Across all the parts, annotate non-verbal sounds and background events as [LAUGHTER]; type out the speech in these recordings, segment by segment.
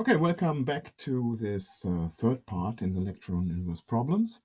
Okay, welcome back to this uh, third part in the lecture on inverse problems.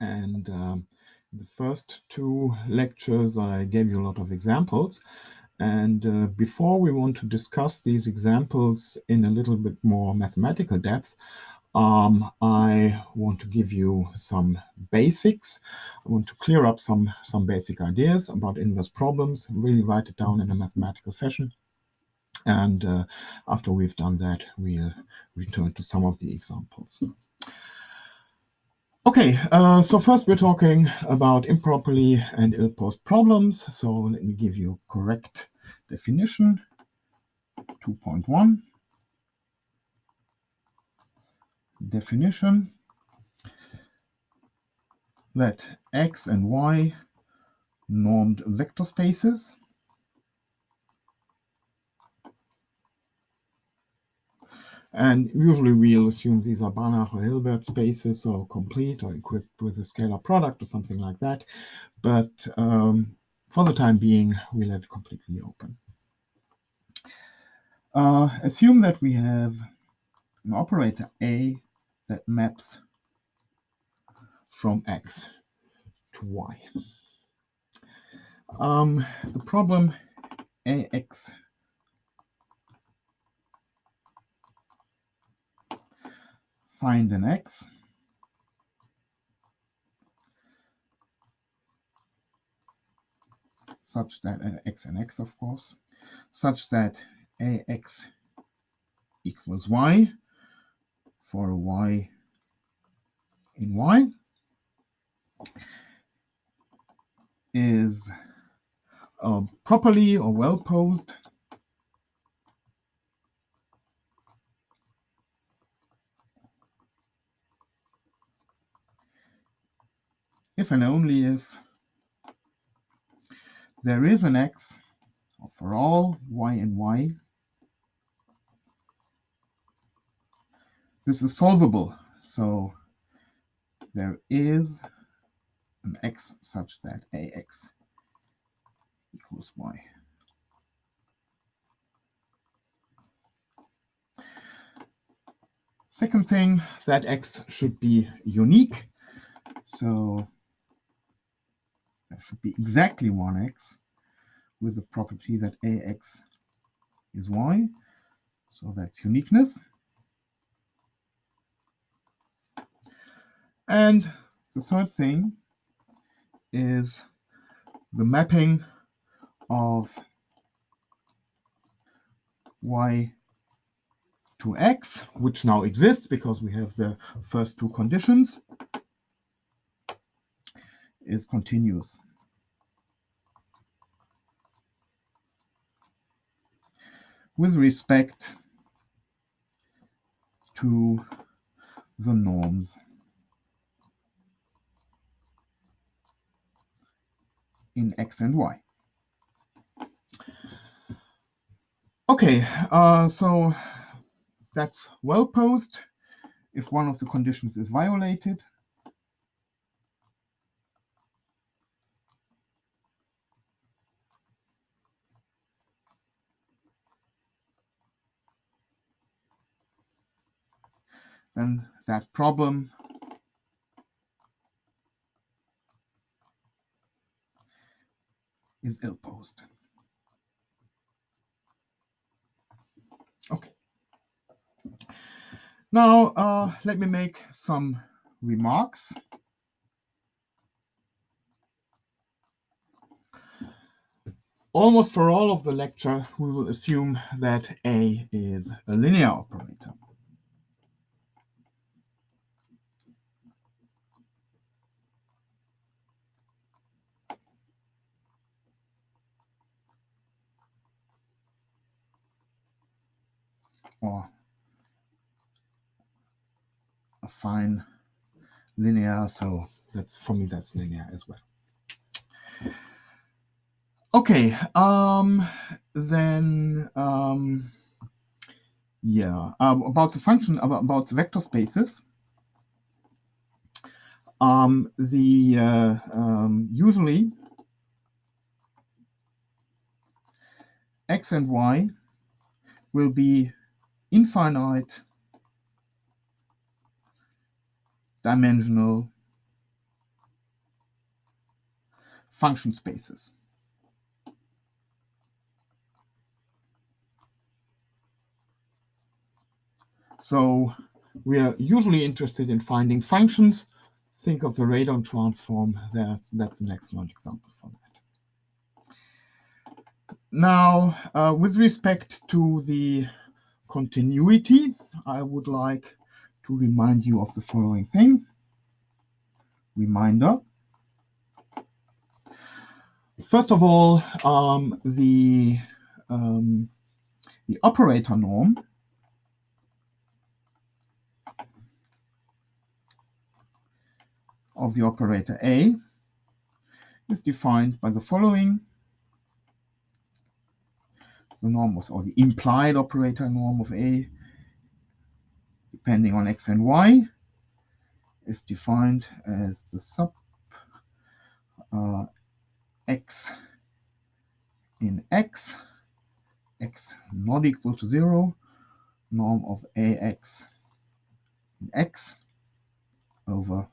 And um, the first two lectures, I gave you a lot of examples. And uh, before we want to discuss these examples in a little bit more mathematical depth, um, I want to give you some basics. I want to clear up some, some basic ideas about inverse problems, really write it down in a mathematical fashion. And uh, after we've done that, we'll return to some of the examples. Okay, uh, so first we're talking about improperly and ill-posed problems. So let me give you a correct definition. 2.1 definition let x and y normed vector spaces And usually we'll assume these are Banach or Hilbert spaces, or complete or equipped with a scalar product or something like that. But um, for the time being, we let it completely open. Uh, assume that we have an operator A that maps from X to Y. Um, the problem AX find an x. such that uh, x and x, of course, such that ax equals y for a y in y is uh, properly or well posed if and only if there is an x for all y and y. This is solvable, so there is an x such that ax equals y. Second thing, that x should be unique. So that should be exactly 1x with the property that ax is y. So that's uniqueness. And the third thing is the mapping of y to x, which now exists because we have the first two conditions is continuous. With respect to the norms in x and y. Okay, uh, so that's well posed. If one of the conditions is violated, then that problem is ill-posed. Okay. Now, uh, let me make some remarks. Almost for all of the lecture, we will assume that A is a linear operator. Or affine linear. So that's for me, that's linear as well. Okay, um, then, um, yeah, um, about the function, about, about the vector spaces. Um, the uh, um, usually x and y will be infinite dimensional function spaces. So we are usually interested in finding functions. Think of the radon transform. That's, that's an excellent example for that. Now, uh, with respect to the continuity, I would like to remind you of the following thing. Reminder. First of all, um, the, um, the operator norm of the operator A is defined by the following. The norm of, or the implied operator norm of A, depending on x and y, is defined as the sup uh, x in x, x not equal to 0, norm of ax in x over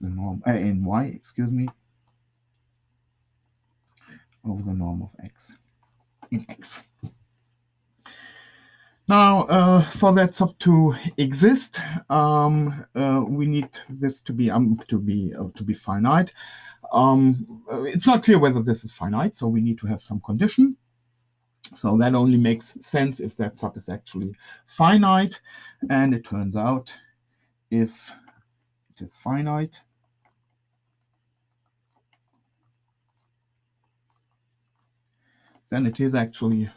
the norm uh, in y, excuse me, over the norm of x in x. Now, uh, for that sup to exist, um, uh, we need this to be um, to be uh, to be finite. Um, it's not clear whether this is finite, so we need to have some condition. So that only makes sense if that sup is actually finite. And it turns out if it is finite, then it is actually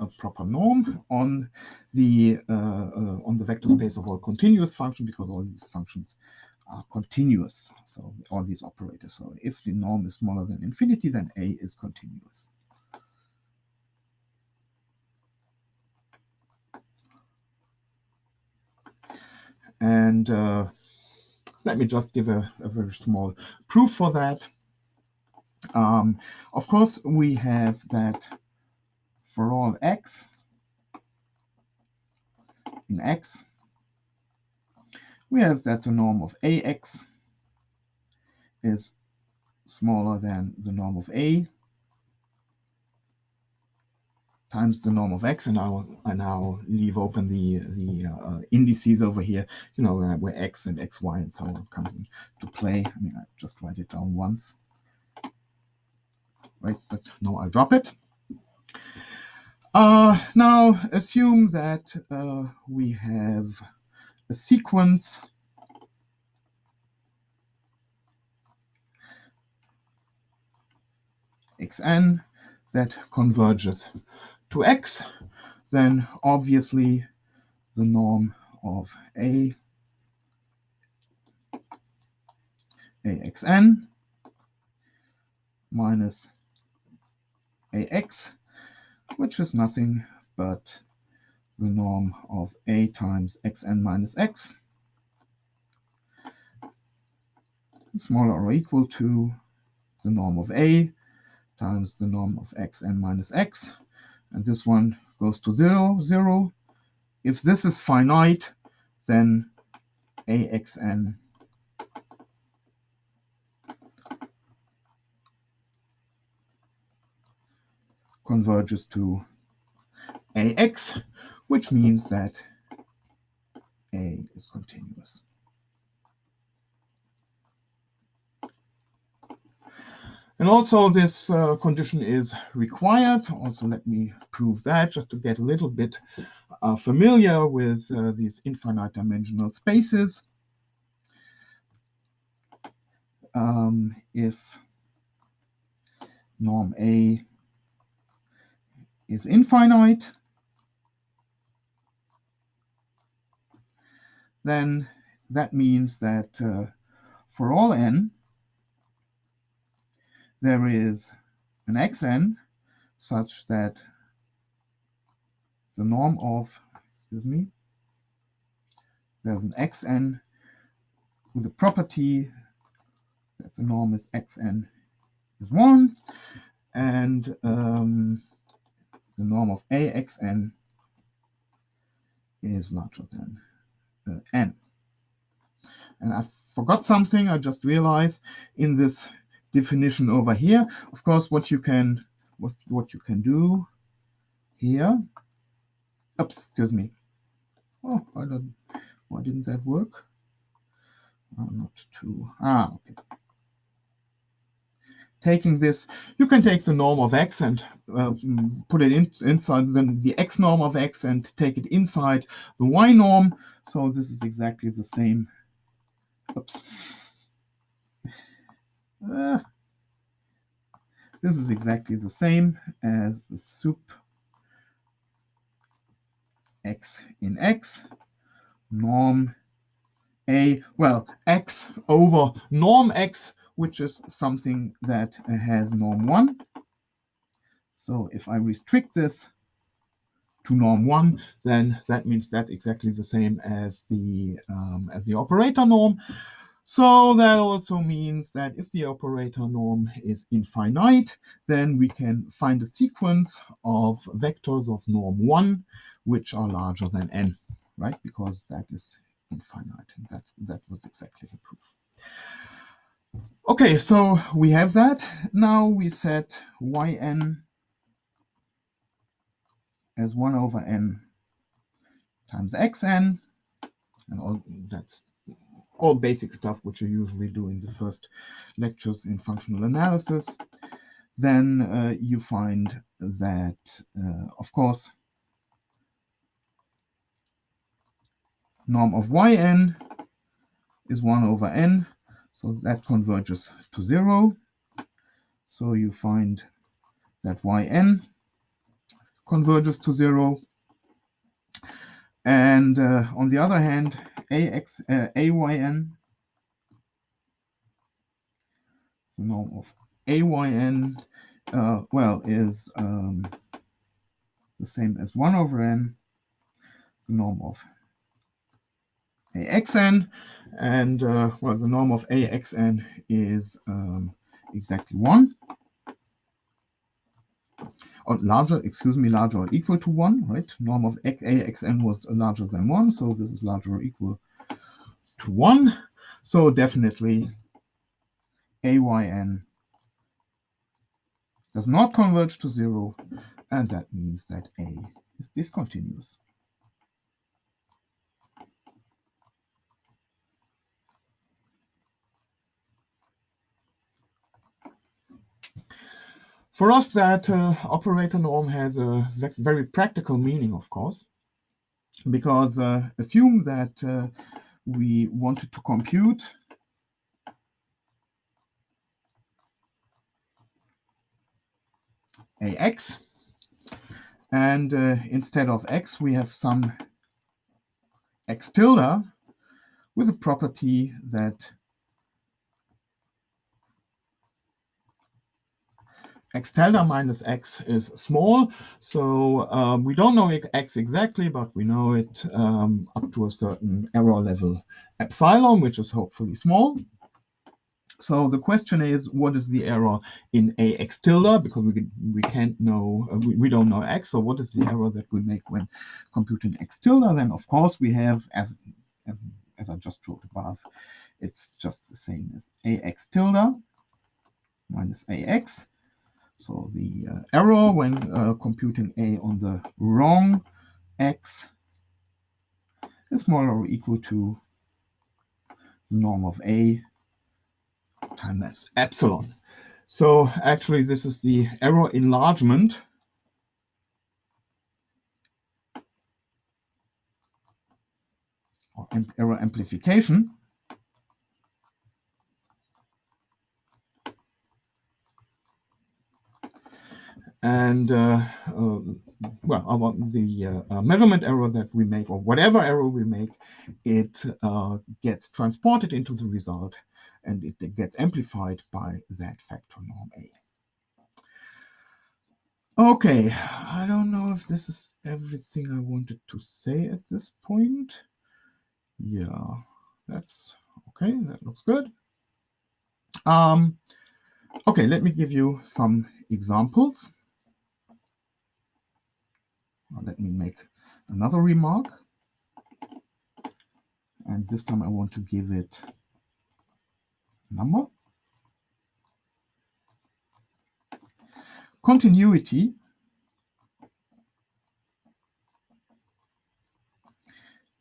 a proper norm on the uh, uh, on the vector space of all continuous functions because all these functions are continuous. So all these operators. So if the norm is smaller than infinity, then A is continuous. And uh, let me just give a, a, very small proof for that. Um, of course, we have that for all x in x, we have that the norm of ax is smaller than the norm of a times the norm of x, and I'll I now leave open the the uh, indices over here, you know, where, where x and xy and so on comes into play. I mean, I just write it down once, right? But no, I'll drop it. Uh, now, assume that uh, we have a sequence xn that converges to x, then obviously the norm of a axn minus ax, which is nothing but the norm of a times xn minus x, smaller or equal to the norm of a times the norm of xn minus x, and this one goes to zero, zero. If this is finite, then axn converges to ax, which means that a is continuous. And also this uh, condition is required. Also, let me prove that just to get a little bit uh, familiar with uh, these infinite dimensional spaces. Um, if norm A is infinite, then that means that uh, for all n, there is an xn such that the norm of, excuse me, there's an xn with a property that the norm is xn is 1, and um, the norm of axn is larger than uh, n. And I forgot something. I just realized in this definition over here. Of course, what you can what what you can do here. Oops, excuse me. Oh, why, did, why didn't that work? Not two. Ah, okay. Taking this, you can take the norm of x and uh, put it in, inside the, the x norm of x and take it inside the y norm. So this is exactly the same. Oops. Uh, this is exactly the same as the sup x in x norm a, well, x over norm x, which is something that has norm 1. So if I restrict this to norm 1, then that means that exactly the same as the, um, as the operator norm. So that also means that if the operator norm is infinite, then we can find a sequence of vectors of norm 1, which are larger than n, right? Because that is infinite. And that, that was exactly the proof. Okay, so we have that. Now we set yn as 1 over n times xn, and all that's all basic stuff which you usually do in the first lectures in functional analysis. Then uh, you find that, uh, of course, norm of yn is 1 over n, so that converges to 0. So you find that yn converges to 0. And uh, on the other hand, ax, uh, ayn, the norm of ayn, uh, well, is um, the same as 1 over n, the norm of axn, and uh, well, the norm of axn is um, exactly 1. Or larger, excuse me, larger or equal to 1, right? Norm of axn was larger than 1, so this is larger or equal to 1. So definitely ayn does not converge to 0, and that means that A is discontinuous. For us, that uh, operator norm has a very practical meaning, of course, because uh, assume that uh, we wanted to compute ax, and uh, instead of x, we have some x tilde with a property that x tilde minus x is small. So um, we don't know x exactly, but we know it um, up to a certain error level epsilon, which is hopefully small. So the question is, what is the error in ax tilde? Because we, we can't know, uh, we, we don't know x. So what is the error that we make when computing x tilde? Then, of course, we have, as, as I just wrote above, it's just the same as ax tilde minus ax. So the uh, error when uh, computing A on the wrong x is smaller or equal to the norm of A times epsilon. So actually this is the error enlargement or error amplification and uh, uh, well, our, the uh, uh, measurement error that we make, or whatever error we make, it uh, gets transported into the result, and it, it gets amplified by that factor norm A. Okay, I don't know if this is everything I wanted to say at this point. Yeah, that's okay, that looks good. Um, okay, let me give you some examples. Let me make another remark. And this time I want to give it number. Continuity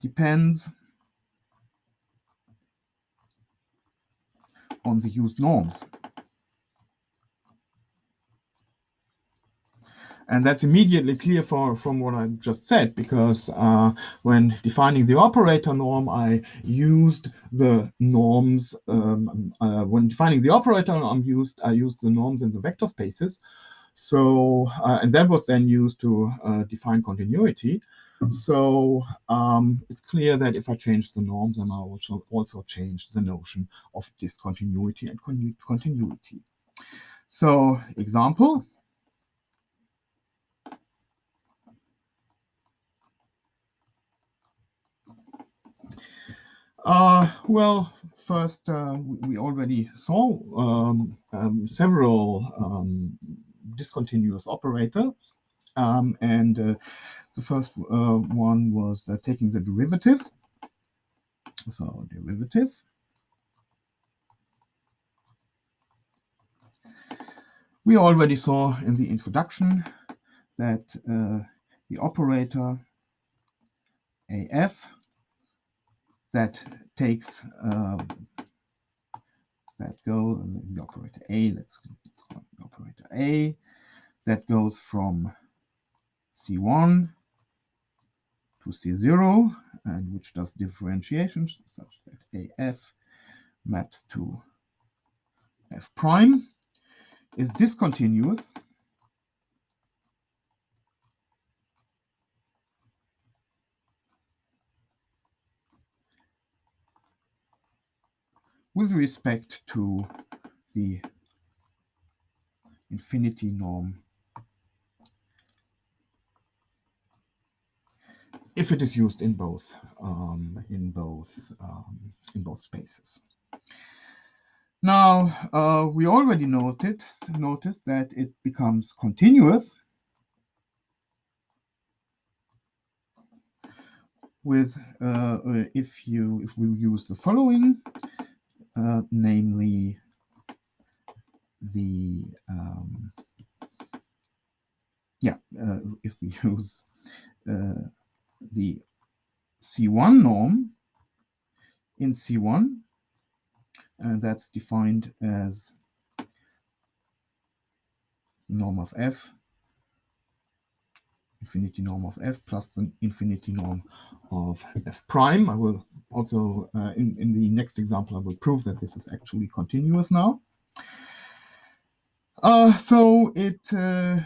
depends on the used norms. And that's immediately clear for, from what I just said, because uh, when defining the operator norm, I used the norms. Um, uh, when defining the operator norm, used I used the norms in the vector spaces. So, uh, and that was then used to uh, define continuity. So um, it's clear that if I change the norms, then I also also change the notion of discontinuity and continuity. So example, Uh, well, first, uh, we already saw um, um, several um, discontinuous operators. Um, and uh, the first uh, one was uh, taking the derivative. So derivative. We already saw in the introduction that uh, the operator AF that takes um, that go the operator A. Let's, let's call the operator A. That goes from C1 to C0, and which does differentiations such that AF maps to F prime is discontinuous with respect to the infinity norm if it is used in both um, in both um, in both spaces. Now uh, we already noted noticed that it becomes continuous with uh, uh if you if we use the following uh, namely the um, yeah uh, if we [LAUGHS] use uh, the C1 norm in C1 and that's defined as norm of f infinity norm of f plus the infinity norm of f prime. I will also, uh, in, in the next example, I will prove that this is actually continuous now. Uh, so it uh,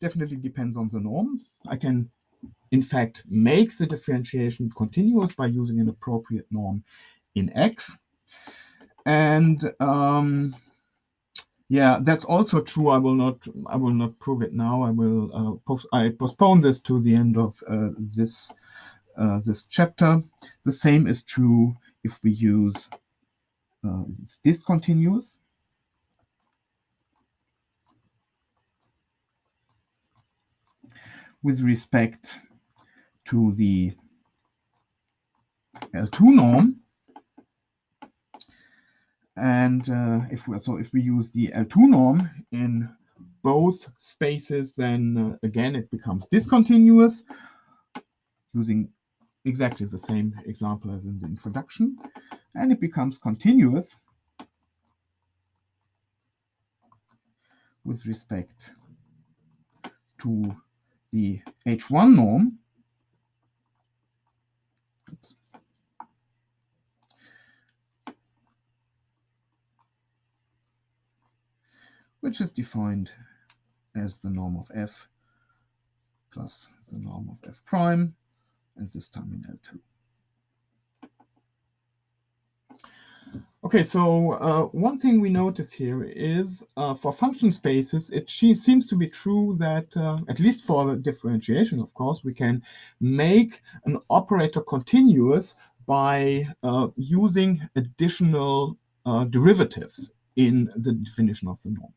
definitely depends on the norm. I can, in fact, make the differentiation continuous by using an appropriate norm in X. And um, yeah, that's also true. I will not. I will not prove it now. I will. Uh, post, I postpone this to the end of uh, this uh, this chapter. The same is true if we use uh, it's discontinuous. With respect to the L2 norm, and uh, if we so if we use the L2 norm in both spaces, then uh, again it becomes discontinuous using exactly the same example as in the introduction, and it becomes continuous with respect to the H1 norm. Which is defined as the norm of f plus the norm of f prime, and this time in L2. Okay, so uh, one thing we notice here is uh, for function spaces, it seems to be true that, uh, at least for the differentiation, of course, we can make an operator continuous by uh, using additional uh, derivatives in the definition of the norm.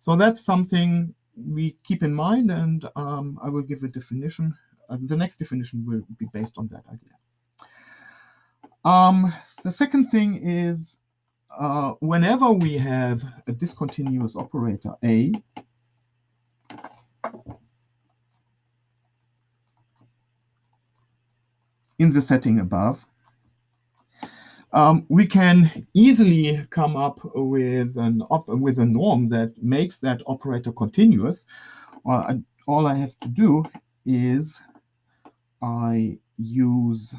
So that's something we keep in mind, and um, I will give a definition. Uh, the next definition will be based on that idea. Um, the second thing is uh, whenever we have a discontinuous operator A, in the setting above, um, we can easily come up with an with a norm that makes that operator continuous. I, all I have to do is I use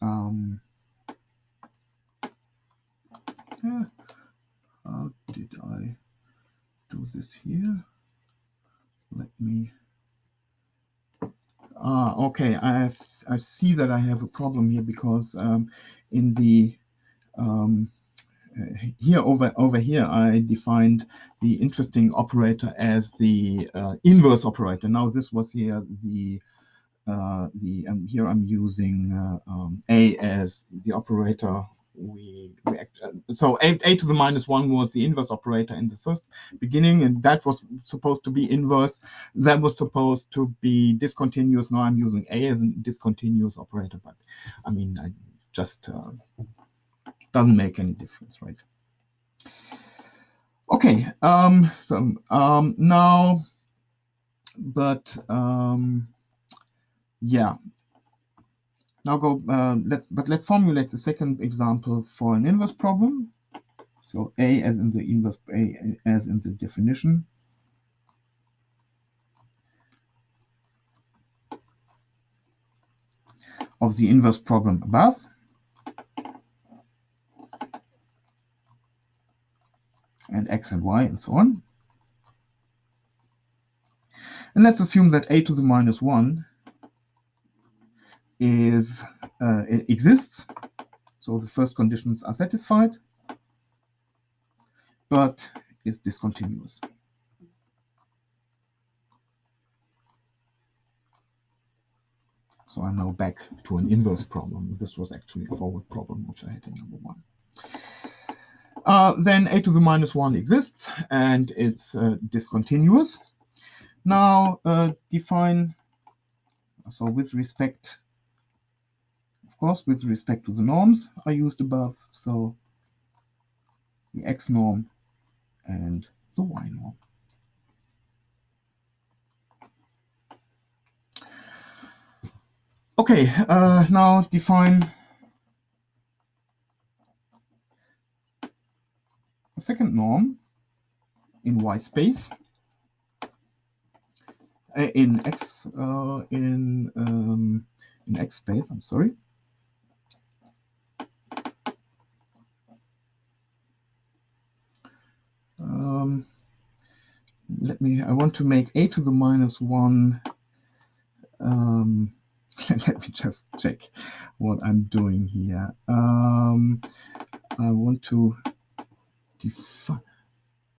um, how did I do this here? Let me Ah, okay. I I see that I have a problem here because um, in the um, here over over here I defined the interesting operator as the uh, inverse operator. Now this was here the uh, the um, here I'm using uh, um, a as the operator we, we uh, so a, a to the minus one was the inverse operator in the first beginning, and that was supposed to be inverse. That was supposed to be discontinuous. Now I'm using a as a discontinuous operator, but I mean, I just uh, doesn't make any difference, right? Okay, um, so um, now, but um, yeah, now go, uh, let's, but let's formulate the second example for an inverse problem. So A as in the inverse, A as in the definition. of the inverse problem above. and x and y and so on. And let's assume that a to the minus 1 is uh, exists. So the first conditions are satisfied, but is discontinuous. So I'm now back to an inverse problem. This was actually a forward problem, which I had in number one. Uh, then a to the minus 1 exists, and it's uh, discontinuous. Now uh, define, so with respect course, with respect to the norms I used above, so the x norm and the y norm. Okay, uh, now define a second norm in y space uh, in x uh, in um, in x space. I'm sorry. Let me, I want to make a to the minus 1. Um, [LAUGHS] let me just check what I'm doing here. Um, I want to define,